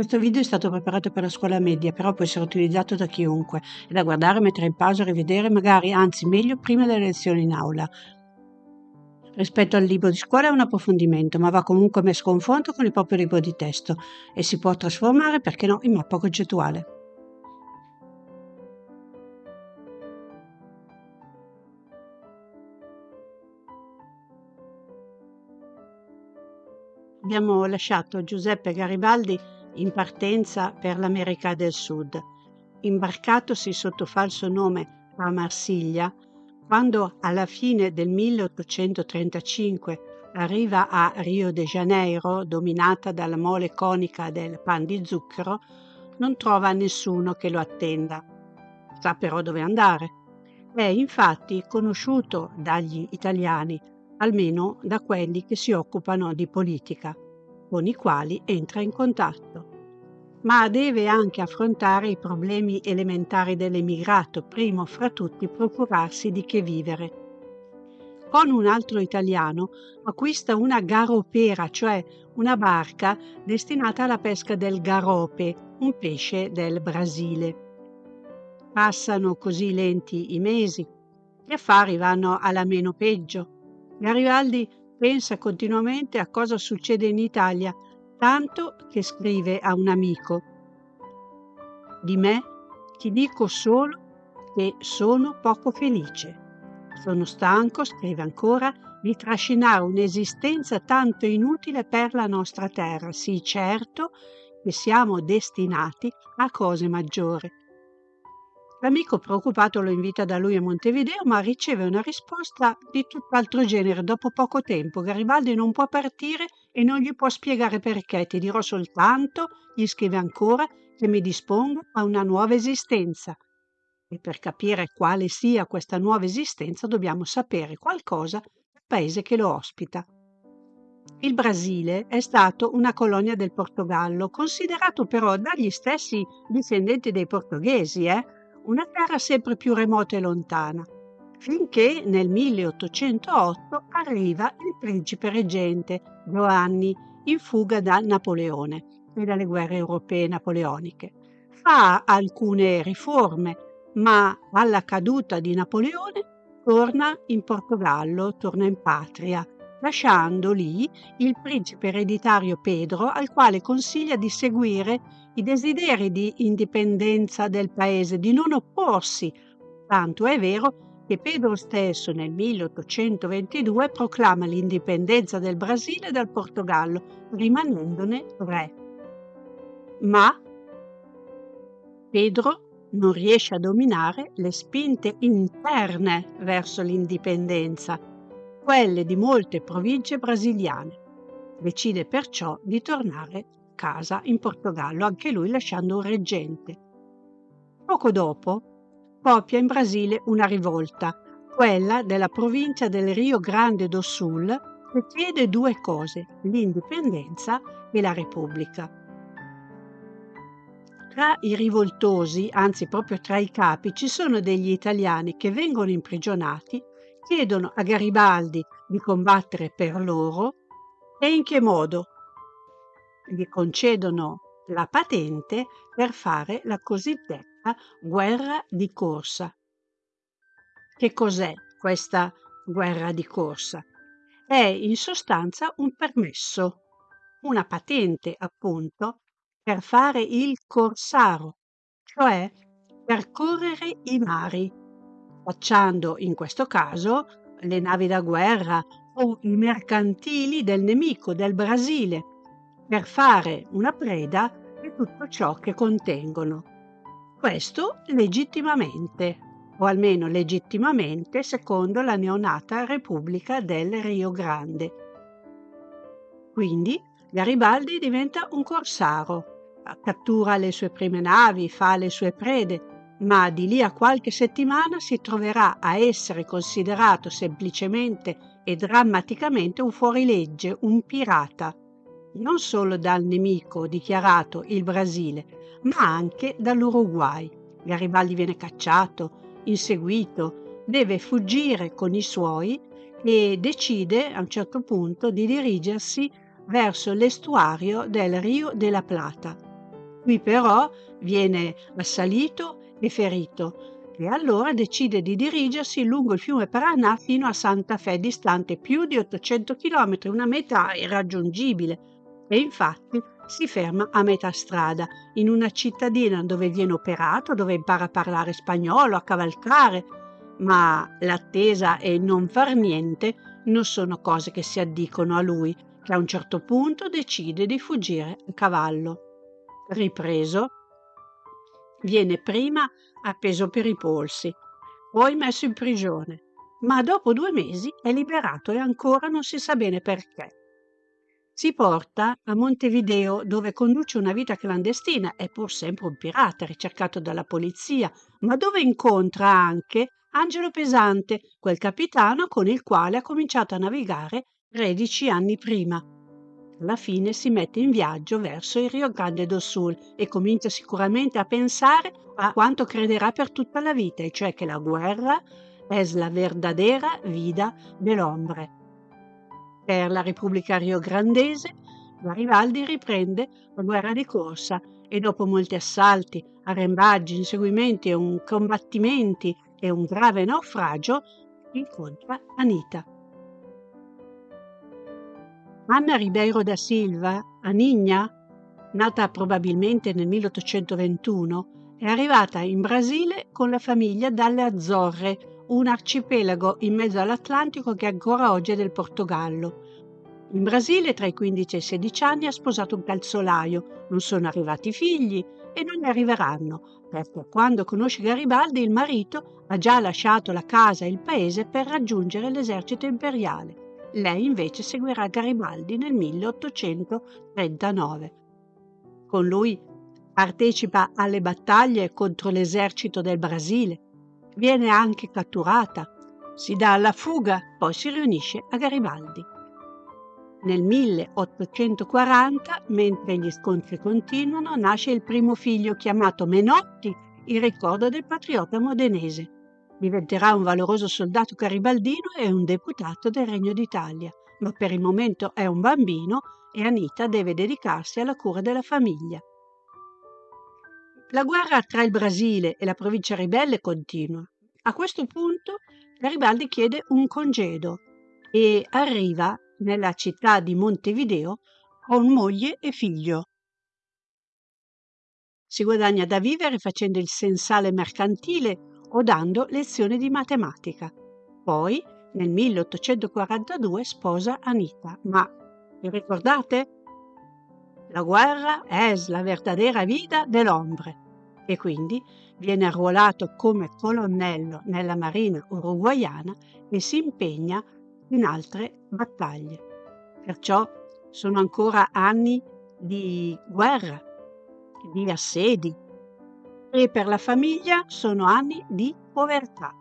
Questo video è stato preparato per la scuola media, però può essere utilizzato da chiunque. È da guardare, mettere in pausa, rivedere, magari, anzi meglio, prima delle lezioni in aula. Rispetto al libro di scuola è un approfondimento, ma va comunque messo a confronto con il proprio libro di testo e si può trasformare, perché no, in mappa concettuale. Abbiamo lasciato Giuseppe Garibaldi in partenza per l'America del Sud. Imbarcatosi sotto falso nome a Marsiglia, quando alla fine del 1835 arriva a Rio de Janeiro, dominata dalla mole conica del pan di zucchero, non trova nessuno che lo attenda. Sa però dove andare. È infatti conosciuto dagli italiani, almeno da quelli che si occupano di politica con i quali entra in contatto. Ma deve anche affrontare i problemi elementari dell'emigrato, primo fra tutti procurarsi di che vivere. Con un altro italiano acquista una garopera, cioè una barca destinata alla pesca del garope, un pesce del Brasile. Passano così lenti i mesi, gli affari vanno alla meno peggio. Garibaldi pensa continuamente a cosa succede in Italia, tanto che scrive a un amico. Di me ti dico solo che sono poco felice. Sono stanco, scrive ancora, di trascinare un'esistenza tanto inutile per la nostra terra. Sì, certo che siamo destinati a cose maggiori. L'amico preoccupato lo invita da lui a Montevideo, ma riceve una risposta di tutt'altro genere. Dopo poco tempo Garibaldi non può partire e non gli può spiegare perché. Ti dirò soltanto, gli scrive ancora, che mi dispongo a una nuova esistenza. E per capire quale sia questa nuova esistenza dobbiamo sapere qualcosa del paese che lo ospita. Il Brasile è stato una colonia del Portogallo, considerato però dagli stessi discendenti dei portoghesi, eh? Una terra sempre più remota e lontana, finché nel 1808 arriva il principe reggente Giovanni in fuga da Napoleone e dalle guerre europee napoleoniche. Fa alcune riforme, ma alla caduta di Napoleone torna in Portogallo, torna in patria, lasciando lì il principe ereditario Pedro al quale consiglia di seguire i desideri di indipendenza del paese, di non opporsi. Tanto è vero che Pedro stesso nel 1822 proclama l'indipendenza del Brasile dal Portogallo, rimanendone re. Ma Pedro non riesce a dominare le spinte interne verso l'indipendenza, quelle di molte province brasiliane. Decide perciò di tornare casa in Portogallo, anche lui lasciando un reggente. Poco dopo scoppia in Brasile una rivolta, quella della provincia del Rio Grande do Sul, che chiede due cose, l'indipendenza e la Repubblica. Tra i rivoltosi, anzi proprio tra i capi, ci sono degli italiani che vengono imprigionati, chiedono a Garibaldi di combattere per loro e in che modo? Gli concedono la patente per fare la cosiddetta guerra di corsa. Che cos'è questa guerra di corsa? È in sostanza un permesso, una patente appunto per fare il corsaro, cioè percorrere i mari, facciando in questo caso le navi da guerra o i mercantili del nemico del Brasile per fare una preda di tutto ciò che contengono. Questo legittimamente, o almeno legittimamente secondo la neonata Repubblica del Rio Grande. Quindi Garibaldi diventa un corsaro, cattura le sue prime navi, fa le sue prede, ma di lì a qualche settimana si troverà a essere considerato semplicemente e drammaticamente un fuorilegge, un pirata, non solo dal nemico dichiarato il Brasile, ma anche dall'Uruguay. Garibaldi viene cacciato, inseguito, deve fuggire con i suoi e decide a un certo punto di dirigersi verso l'estuario del Rio de la Plata, Qui però viene assalito e ferito e allora decide di dirigersi lungo il fiume Paranà fino a Santa Fe, distante più di 800 km, una meta irraggiungibile. E infatti si ferma a metà strada, in una cittadina dove viene operato, dove impara a parlare spagnolo, a cavalcare, ma l'attesa e il non far niente non sono cose che si addicono a lui, che a un certo punto decide di fuggire a cavallo. Ripreso, viene prima appeso per i polsi, poi messo in prigione, ma dopo due mesi è liberato e ancora non si sa bene perché. Si porta a Montevideo dove conduce una vita clandestina, è pur sempre un pirata ricercato dalla polizia, ma dove incontra anche Angelo Pesante, quel capitano con il quale ha cominciato a navigare 13 anni prima. Alla fine si mette in viaggio verso il Rio Grande do Sul e comincia sicuramente a pensare a quanto crederà per tutta la vita, e cioè che la guerra è la verdadera vida dell'ombre. Per la Repubblica Rio-Grandese, Garibaldi riprende la guerra di corsa e dopo molti assalti, arrembaggi, inseguimenti e combattimenti e un grave naufragio, incontra Anita. Anna Ribeiro da Silva, Anigna, nata probabilmente nel 1821, è arrivata in Brasile con la famiglia dalle Azzorre, un arcipelago in mezzo all'Atlantico che ancora oggi è del Portogallo. In Brasile, tra i 15 e i 16 anni, ha sposato un calzolaio, non sono arrivati figli e non ne arriveranno, perché quando conosce Garibaldi il marito ha già lasciato la casa e il paese per raggiungere l'esercito imperiale. Lei invece seguirà Garibaldi nel 1839. Con lui partecipa alle battaglie contro l'esercito del Brasile. Viene anche catturata. Si dà alla fuga, poi si riunisce a Garibaldi. Nel 1840, mentre gli scontri continuano, nasce il primo figlio chiamato Menotti, il ricordo del patriota modenese. Diventerà un valoroso soldato garibaldino e un deputato del Regno d'Italia, ma per il momento è un bambino e Anita deve dedicarsi alla cura della famiglia. La guerra tra il Brasile e la provincia ribelle continua. A questo punto Garibaldi chiede un congedo e arriva nella città di Montevideo con moglie e figlio. Si guadagna da vivere facendo il sensale mercantile o dando lezioni di matematica. Poi, nel 1842, sposa Anita. Ma vi ricordate? La guerra è la verdadera vita dell'ombre e quindi viene arruolato come colonnello nella marina uruguayana e si impegna in altre battaglie. Perciò sono ancora anni di guerra, di assedi e per la famiglia sono anni di povertà.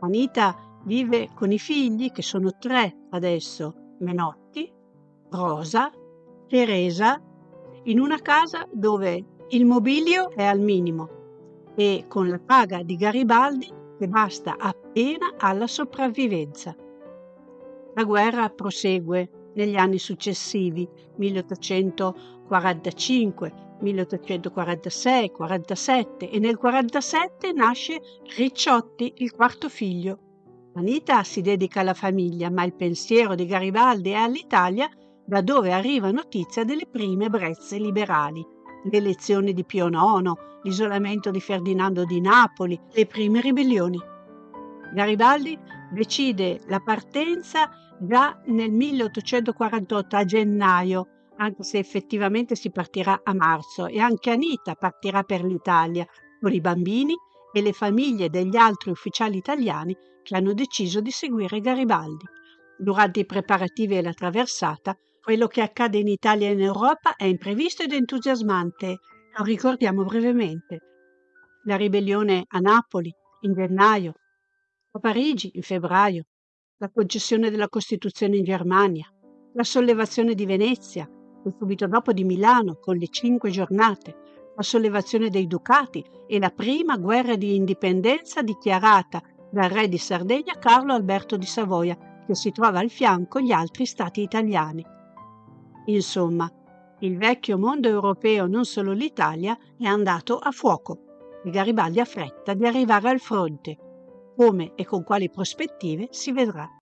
Anita vive con i figli, che sono tre adesso, Menotti, Rosa, Teresa, in una casa dove il mobilio è al minimo e con la paga di Garibaldi che basta appena alla sopravvivenza. La guerra prosegue negli anni successivi, 1845, 1846, 47 e nel 47 nasce Ricciotti, il quarto figlio. Anita si dedica alla famiglia, ma il pensiero di Garibaldi è all'Italia, da dove arriva notizia delle prime brezze liberali, le elezioni di Pio IX, l'isolamento di Ferdinando di Napoli, le prime ribellioni. Garibaldi decide la partenza già nel 1848 a gennaio, anche se effettivamente si partirà a marzo e anche Anita partirà per l'Italia con i bambini e le famiglie degli altri ufficiali italiani che hanno deciso di seguire Garibaldi. Durante i preparativi e la traversata, quello che accade in Italia e in Europa è imprevisto ed entusiasmante. Lo ricordiamo brevemente. La ribellione a Napoli in gennaio, a Parigi in febbraio, la concessione della Costituzione in Germania, la sollevazione di Venezia e subito dopo di Milano con le cinque giornate, la sollevazione dei ducati e la prima guerra di indipendenza dichiarata dal re di Sardegna Carlo Alberto di Savoia, che si trova al fianco gli altri stati italiani. Insomma, Il vecchio mondo europeo, non solo l'Italia, è andato a fuoco e Garibaldi ha fretta di arrivare al fronte. Come e con quali prospettive si vedrà.